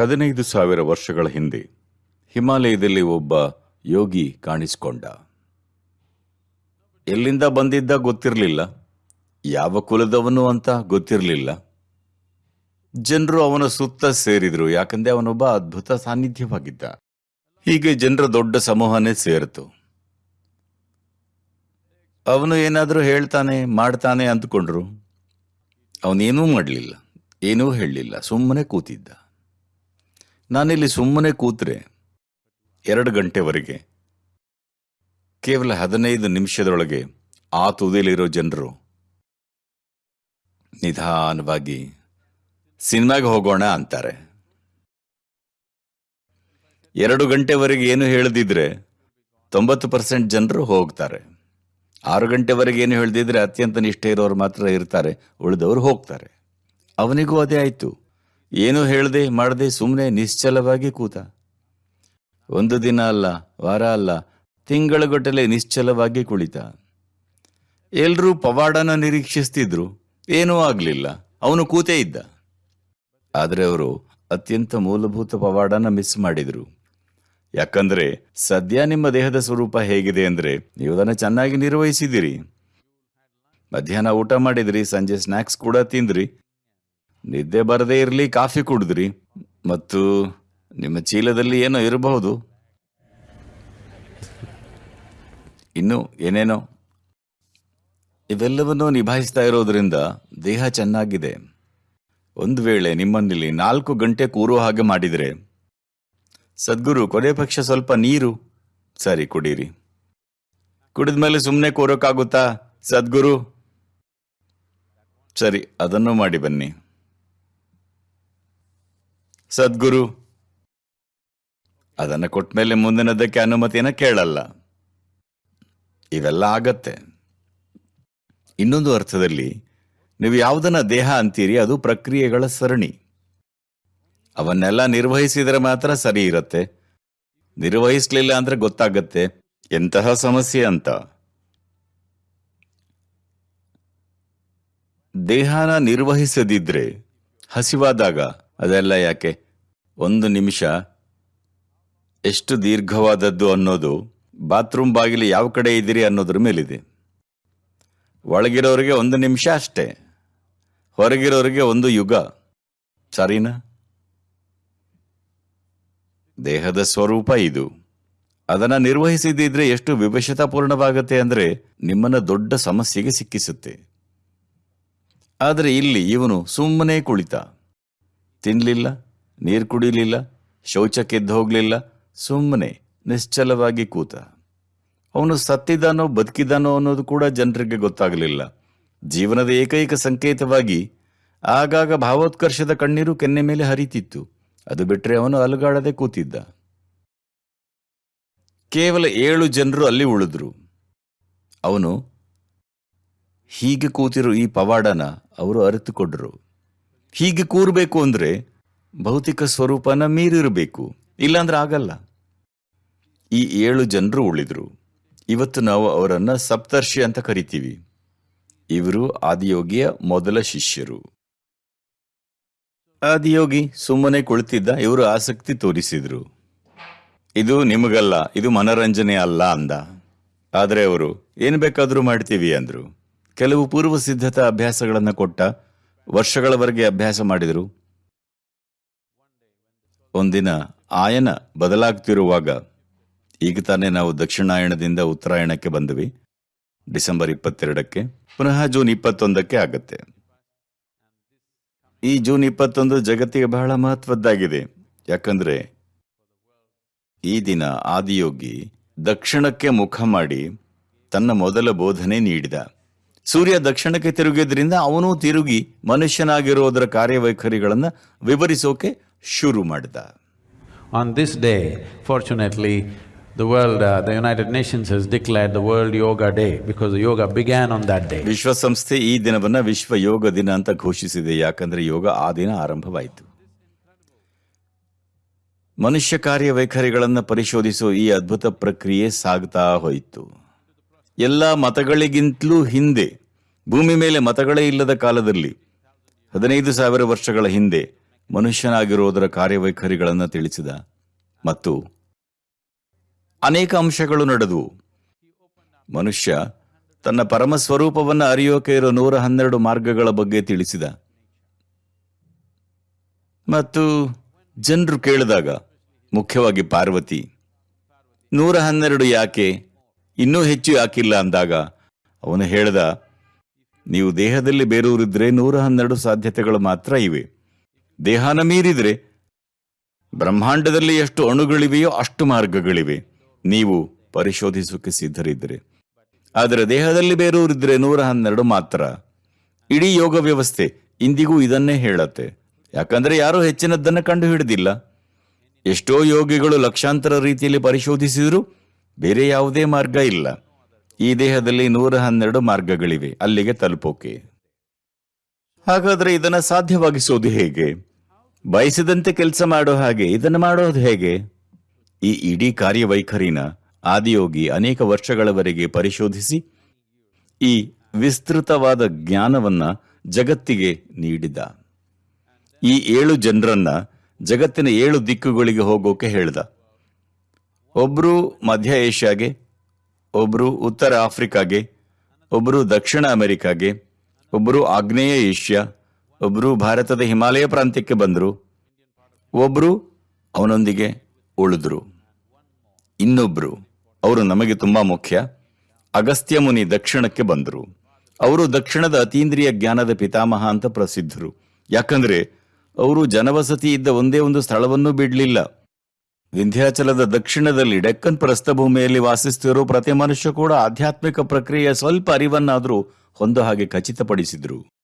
ಹದಿನೈದು ಸಾವಿರ ವರ್ಷಗಳ ಹಿಂದೆ ಹಿಮಾಲಯದಲ್ಲಿ ಒಬ್ಬ ಯೋಗಿ ಕಾಣಿಸಿಕೊಂಡ. ಎಲ್ಲಿಂದ ಬಂದಿದ್ದ ಗೊತ್ತಿರಲಿಲ್ಲ. ಯಾವ ಕುಲದವನು ಅಂತ ಗೊತ್ತಿರಲಿಲ್ಲ. ಜನರು ಅವನ ಸುತ್ತ ಸೇರಿದ್ರು, ಯಾಕಂದ್ರೆ ಅವನೊಬ್ಬ ಅದ್ಭುತ ಸಾನ್ನಿಧ್ಯವಾಗಿದ್ದ. ಹೀಗೆ ಜನರ ದೊಡ್ಡ ಸಮೂಹನೇ ಸೇರಿತು. ಅವನು ಏನಾದರೂ ಹೇಳ್ತಾನೆ, ಮಾಡ್ತಾನೆ ಅಂದ್ಕೊಂಡ್ರು. ಅವನೇನೂ ಮಾಡಲಿಲ್ಲ, ಏನೂ ಹೇಳಲಿಲ್ಲ, ಸುಮ್ಮನೆ ಕೂತಿದ್ದ. ನಾನಿಲ್ಲಿ ಸುಮ್ಮನೆ ಕೂತ್ರೆ ಎರಡು ಗಂಟೆವರೆಗೆ, ಕೇವಲ ಹದಿನೈದು ನಿಮಿಷದೊಳಗೆ ಆ ತುದಿಯಲ್ಲಿರೋ ಜನರು ನಿಧಾನವಾಗಿ ಸಿನಿಮಾಗೆ ಹೋಗೋಣ ಅಂತಾರೆ. ಎರಡು ಗಂಟೆವರೆಗೆ ಏನು ಹೇಳದಿದ್ರೆ ತೊಂಬತ್ತು ಪರ್ಸೆಂಟ್ ಜನರು ಹೋಗ್ತಾರೆ. ಆರು ಗಂಟೆವರೆಗೆ ಏನು ಹೇಳ್ದಿದ್ರೆ ಅತ್ಯಂತ ನಿಷ್ಠೆ ಇರೋರು ಮಾತ್ರ ಇರ್ತಾರೆ, ಉಳಿದವರು ಹೋಗ್ತಾರೆ. ಅವನಿಗೂ ಅದೇ ಆಯ್ತು. ಏನು ಹೇಳದೆ ಮಾಡದೆ ಸುಮ್ಮನೆ ನಿಶ್ಚಲವಾಗಿ ಕೂತ. ಒಂದು ದಿನ ಅಲ್ಲ, ವಾರ ಅಲ್ಲ, ತಿಂಗಳಗಟ್ಟಲೆ ನಿಶ್ಚಲವಾಗಿ ಕುಳಿತ. ಎಲ್ರೂ ಪವಾಡನ ನಿರೀಕ್ಷಿಸ್ತಿದ್ರು, ಏನೂ ಆಗ್ಲಿಲ್ಲ, ಅವನು ಕೂತೇ ಇದ್ದ. ಆದರೆ ಅವರು ಅತ್ಯಂತ ಮೂಲಭೂತ ಪವಾಡನ ಮಿಸ್ ಮಾಡಿದ್ರು. ಯಾಕಂದ್ರೆ, ಸದ್ಯ ನಿಮ್ಮ ದೇಹದ ಸ್ವರೂಪ ಹೇಗಿದೆ ಅಂದ್ರೆ, ನೀವು ಅದನ್ನು ಚೆನ್ನಾಗಿ ನಿರ್ವಹಿಸಿದಿರಿ ಮಧ್ಯಾಹ್ನ ಊಟ ಮಾಡಿದ್ರಿ, ಸಂಜೆ ಸ್ನಾಕ್ಸ್ ಕೂಡ ತಿಂದ್ರಿ ನಿದ್ದೆ ಬರದೇ ಇರಲಿ, ಕಾಫಿ ಕುಡಿದ್ರಿ. ಮತ್ತು ನಿಮ್ಮ ಚೀಲದಲ್ಲಿ ಏನೋ ಇರಬಹುದು. ಇನ್ನು ಏನೇನೋ? ಇವೆಲ್ಲವನ್ನೂ ನಿಭಾಯಿಸ್ತಾ ಇರೋದ್ರಿಂದ ದೇಹ ಚೆನ್ನಾಗಿದೆ. ಒಂದು ವೇಳೆ ನಿಮ್ಮನ್ನಿಲ್ಲಿ ನಾಲ್ಕು ಗಂಟೆ ಕೂರೋ ಹಾಗೆ ಮಾಡಿದರೆ. ಸದ್ಗುರು, ಕೊನೆ ಪಕ್ಷ ಸ್ವಲ್ಪ ನೀರು. ಸರಿ, ಕುಡೀರಿ. ಕುಡಿದ ಮೇಲೆ ಸುಮ್ಮನೆ ಕೂರೋಕ್ಕಾಗುತ್ತಾ, ಸದ್ಗುರು? ಸರಿ, ಅದನ್ನು ಮಾಡಿ ಬನ್ನಿ. ಸದ್ಗುರು. ಅದನ್ನು ಕೊಟ್ಮೇಲೆ ಮುಂದಿನದಕ್ಕೆ ಅನುಮತಿಯನ್ನು ಕೇಳಲ್ಲ. ಇವೆಲ್ಲ ಆಗತ್ತೆ. ಇನ್ನೊಂದು ಅರ್ಥದಲ್ಲಿ, ನೀವು ಯಾವುದನ್ನ ದೇಹ ಅಂತೀರಿ, ಅದು ಪ್ರಕ್ರಿಯೆಗಳ ಸರಣಿ. ಅವನ್ನೆಲ್ಲ ನಿರ್ವಹಿಸಿದರೆ ಮಾತ್ರ ಸರಿ ಇರುತ್ತೆ. ನಿರ್ವಹಿಸಲಿಲ್ಲ ಅಂದ್ರೆ ಗೊತ್ತಾಗತ್ತೆ, ಎಂತಹ ಸಮಸ್ಯೆ ಅಂತ. ದೇಹನ ನಿರ್ವಹಿಸದಿದ್ರೆ, ಹಸಿವಾದಾಗ ಅದೆಲ್ಲ ಯಾಕೆ? ಒಂದು ನಿಮಿಷ. ಎಷ್ಟು ದೀರ್ಘವಾದದ್ದು ಅನ್ನೋದು ಬಾತ್ರೂಮ್ ಬಾಗಿಲು ಯಾವ ಕಡೆ ಇದ್ದೀರಿ ಅನ್ನೋದ್ರ ಮೇಲಿದೆ. ಒಳಗಿರೋರಿಗೆ ಒಂದು ನಿಮಿಷ ಅಷ್ಟೇ. ಹೊರಗಿರೋರಿಗೆ ಒಂದು ಯುಗ. ಸರಿನಾ? ದೇಹದ ಸ್ವರೂಪ ಇದು. ಅದನ್ನು ನಿರ್ವಹಿಸಿದಿದ್ರೆ ಎಷ್ಟು ವಿವಶತಾಪೂರ್ಣವಾಗತ್ತೆ ಅಂದರೆ ನಿಮ್ಮನ್ನ ದೊಡ್ಡ ಸಮಸ್ಯೆಗೆ ಸಿಕ್ಕಿಸುತ್ತೆ. ಆದರೆ ಇಲ್ಲಿ ಇವನು ಸುಮ್ಮನೆ ಕುಳಿತ. ತಿನ್ಲಿಲ್ಲ, ನೀರು ಕುಡಿಲಿಲ್ಲ ಶೌಚಕ್ಕೆದ್ದು ಹೋಗ್ಲಿಲ್ಲ ಸುಮ್ಮನೆ ನಿಶ್ಚಲವಾಗಿ ಕೂತ. ಅವನು ಸತ್ತಿದ್ದಾನೋ ಬದುಕಿದ್ದಾನೋ ಅನ್ನೋದು ಕೂಡ ಜನರಿಗೆ ಗೊತ್ತಾಗಲಿಲ್ಲ. ಜೀವನದ ಏಕೈಕ ಸಂಕೇತವಾಗಿ ಆಗಾಗ ಭಾವೋತ್ಕರ್ಷದ ಕಣ್ಣೀರು ಕೆನ್ನೆ ಮೇಲೆ ಹರಿತಿತ್ತು. ಅದು ಬಿಟ್ಟರೆ ಅವನು ಅಲುಗಾಡದೆ ಕೂತಿದ್ದ. ಕೇವಲ ಏಳು ಜನರು ಅಲ್ಲಿ ಉಳಿದ್ರು. ಅವನು ಹೀಗೆ ಕೂತಿರೋ ಈ ಪವಾಡನ ಅವರು ಅರಿತುಕೊಂಡ್ರು. ಹೀಗೆ ಕೂರಬೇಕು ಅಂದ್ರೆ ಭೌತಿಕ ಸ್ವರೂಪನ ಮೀರಿರಬೇಕು. ಇಲ್ಲಾಂದ್ರೆ ಆಗಲ್ಲ. ಈ ಏಳು ಜನರು ಉಳಿದ್ರು. ಇವತ್ತು ನಾವು ಅವರನ್ನು ಸಪ್ತರ್ಷಿ ಅಂತ ಕರಿತೀವಿ. ಇವರು ಆದಿಯೋಗಿಯ ಮೊದಲ ಶಿಷ್ಯರು. ಆದಿಯೋಗಿ ಸುಮ್ಮನೆ ಕುಳಿತಿದ್ದ ಇವರು ಆಸಕ್ತಿ ತೋರಿಸಿದ್ರು. ಇದು ನಿಮಗಲ್ಲ, ಇದು ಮನರಂಜನೆ ಅಲ್ಲ ಅಂದ. ಆದರೆ ಅವರು, ಏನು ಬೇಕಾದರೂ ಮಾಡ್ತೀವಿ ಅಂದ್ರು. ಕೆಲವು ಪೂರ್ವ ಸಿದ್ಧತಾ ಅಭ್ಯಾಸಗಳನ್ನು ಕೊಟ್ಟ ವರ್ಷಗಳವರೆಗೆ ಅಭ್ಯಾಸ ಮಾಡಿದರು. ಒಂದಿನ ಆಯನ ಬದಲಾಗ್ತಿರುವಾಗ ಈಗ ತಾನೇ ನಾವು ದಕ್ಷಿಣಾಯಣದಿಂದ ಉತ್ತರಾಯಣಕ್ಕೆ ಬಂದ್ವಿ. ಡಿಸೆಂಬರ್ ಇಪ್ಪತ್ತೆರಡಕ್ಕೆ, ಪುನಃ ಜೂನ್ ಇಪ್ಪತ್ತೊಂದಕ್ಕೆ ಆಗತ್ತೆ. ಈ ಜೂನ್ ಇಪ್ಪತ್ತೊಂದು ಜಗತ್ತಿಗೆ ಬಹಳ ಮಹತ್ವದ್ದಾಗಿದೆ. ಯಾಕಂದ್ರೆ ಈ ದಿನ ಆದಿಯೋಗಿ ದಕ್ಷಿಣಕ್ಕೆ ಮುಖ ಮಾಡಿ ತನ್ನ ಮೊದಲ ಬೋಧನೆ ನೀಡಿದ. ಸೂರ್ಯ ದಕ್ಷಿಣಕ್ಕೆ ತಿರುಗಿದ್ರಿಂದ ಅವನು ತಿರುಗಿ ಮನುಷ್ಯನಾಗಿರೋದರ ಕಾರ್ಯವೈಖರಿಗಳನ್ನು ವಿವರಿಸೋಕೆ ಶುರು ಮಾಡಿದ. On this day fortunately the world, uh, the United Nations has declared the World Yoga Day because the yoga began on that day. ವಿಶ್ವಸಂಸ್ಥೆ ಈ ದಿನವನ್ನ ವಿಶ್ವ ಯೋಗ ದಿನ ಅಂತ ಘೋಷಿಸಿದೆ. ಯಾಕಂದ್ರೆ ಯೋಗ ಆ ದಿನ ಆರಂಭವಾಯಿತು. ಮನುಷ್ಯ ಕಾರ್ಯವೈಖರಿಗಳನ್ನ ಪರಿಶೋಧಿಸುವ ಈ ಅದ್ಭುತ ಪ್ರಕ್ರಿಯೆ ಸಾಗ್ತಾ ಹೋಯಿತು. ಎಲ್ಲ ಮತಗಳಿಗಿಂತಲೂ ಹಿಂದೆ ಭೂಮಿ ಮೇಲೆ ಮತಗಳೇ ಇಲ್ಲದ ಕಾಲದಲ್ಲಿ ಹದಿನೈದು ಸಾವಿರ ವರ್ಷಗಳ ಹಿಂದೆ ಮನುಷ್ಯನಾಗಿರುವುದರ ಕಾರ್ಯವೈಖರಿಗಳನ್ನು ತಿಳಿಸಿದ. ಮತ್ತು ಅನೇಕ ಅಂಶಗಳು ನಡೆದವು. ಮನುಷ್ಯ ತನ್ನ ಪರಮ ಸ್ವರೂಪವನ್ನು ಅರಿಯೋಕೆ ಇರೋ ನೂರ ಹನ್ನೆರಡು ಮಾರ್ಗಗಳ ಬಗ್ಗೆ ತಿಳಿಸಿದ. ಮತ್ತು ಜನರು ಕೇಳಿದಾಗ, ಮುಖ್ಯವಾಗಿ ಪಾರ್ವತಿ, ನೂರ ಹನ್ನೆರಡು ಯಾಕೆ ಇನ್ನೂ ಹೆಚ್ಚು ಯಾಕಿಲ್ಲ ಅಂದಾಗ ಅವನು ಹೇಳ್ದ ನೀವು ದೇಹದಲ್ಲಿ ಬೇರೂರಿದ್ರೆ ನೂರ ಹನ್ನೆರಡು ಸಾಧ್ಯತೆಗಳು ಮಾತ್ರ ಇವೆ. ದೇಹನ ಮೀರಿದ್ರೆ ಬ್ರಹ್ಮಾಂಡದಲ್ಲಿ ಎಷ್ಟು ಅಣುಗಳಿವೆಯೋ ಅಷ್ಟು ಮಾರ್ಗಗಳಿವೆ. ನೀವು ಪರಿಶೋಧಿಸೋಕೆ ಸಿದ್ಧರಿದ್ದರೆ. ಆದರೆ ದೇಹದಲ್ಲಿ ಬೇರೂರಿದ್ರೆ ನೂರ ಹನ್ನೆರಡು ಮಾತ್ರ. ಇಡೀ ಯೋಗ ವ್ಯವಸ್ಥೆ ಇಂದಿಗೂ ಇದನ್ನೇ ಹೇಳತ್ತೆ. ಯಾಕಂದ್ರೆ ಯಾರೂ ಹೆಚ್ಚಿನದ್ದನ್ನು ಕಂಡು ಹಿಡಿದಿಲ್ಲ ಎಷ್ಟೋ ಯೋಗಿಗಳು ಲಕ್ಷಾಂತರ ರೀತಿಯಲ್ಲಿ ಪರಿಶೋಧಿಸಿದರೂ ಬೇರೆ ಯಾವುದೇ ಮಾರ್ಗ ಇಲ್ಲ. ಈ ದೇಹದಲ್ಲಿ ನೂರ ಹನ್ನೆರಡು ಮಾರ್ಗಗಳಿವೆ. ಅಲ್ಲಿಗೆ ತಲುಪೋಕೆ. ಹಾಗಾದ್ರೆ ಇದನ್ನ ಸಾಧ್ಯವಾಗಿಸೋದು ಹೇಗೆ? ಬಯಸಿದಂತೆ ಕೆಲಸ ಮಾಡೋ ಹಾಗೆ ಇದನ್ನು ಮಾಡೋದು ಹೇಗೆ? ಈ ಇಡೀ ಕಾರ್ಯವೈಖರಿನ ಆದಿಯೋಗಿ ಅನೇಕ ವರ್ಷಗಳವರೆಗೆ ಪರಿಶೋಧಿಸಿ ಈ ವಿಸ್ತೃತವಾದ ಜ್ಞಾನವನ್ನ ಜಗತ್ತಿಗೆ ನೀಡಿದ. ಈ ಏಳು ಜನರನ್ನ ಜಗತ್ತಿನ ಏಳು ದಿಕ್ಕುಗಳಿಗೆ ಹೋಗೋಕೆ ಹೇಳ್ದ. ಒಬ್ರು ಮಧ್ಯ ಏಷ್ಯಾಗೆ ಒಬ್ರು ಉತ್ತರ ಆಫ್ರಿಕಾಗೆ ಒಬ್ಬರು ದಕ್ಷಿಣ ಅಮೆರಿಕಾಗೆ ಒಬ್ಬರು ಆಗ್ನೇಯ ಏಷ್ಯಾ ಒಬ್ಬರು ಭಾರತದ ಹಿಮಾಲಯ ಪ್ರಾಂತ್ಯಕ್ಕೆ ಬಂದರು. ಒಬ್ಬರು ಅವನೊಂದಿಗೆ ಉಳಿದ್ರು. ಇನ್ನೊಬ್ರು, ಅವರು ನಮಗೆ ತುಂಬಾ ಮುಖ್ಯ, ಅಗಸ್ತ್ಯ ಮುನಿ ದಕ್ಷಿಣಕ್ಕೆ ಬಂದರು. ಅವರು ದಕ್ಷಿಣದ ಅತೀಂದ್ರಿಯ ಜ್ಞಾನದ ಪಿತಾಮಹ ಅಂತ ಪ್ರಸಿದ್ಧರು. ಯಾಕಂದ್ರೆ, ಅವರು ಜನವಸತಿ ಇದ್ದ ಒಂದೇ ಒಂದು ಸ್ಥಳವನ್ನು ಬಿಡಲಿಲ್ಲ. ವಿಂಧ್ಯಾಚಲದ ದಕ್ಷಿಣದಲ್ಲಿ ಡೆಕ್ಕನ್ ಪ್ರಸ್ಥಭೂಮಿಯಲ್ಲಿ ವಾಸಿಸುತ್ತಿರೋ ಪ್ರತಿ ಮನುಷ್ಯ ಕೂಡ ಆಧ್ಯಾತ್ಮಿಕ ಪ್ರಕ್ರಿಯೆಯ ಸ್ವಲ್ಪ ಅರಿವನ್ನಾದರೂ ಹೊಂದೋ ಹಾಗೆ ಖಚಿತಪಡಿಸಿದ್ರು.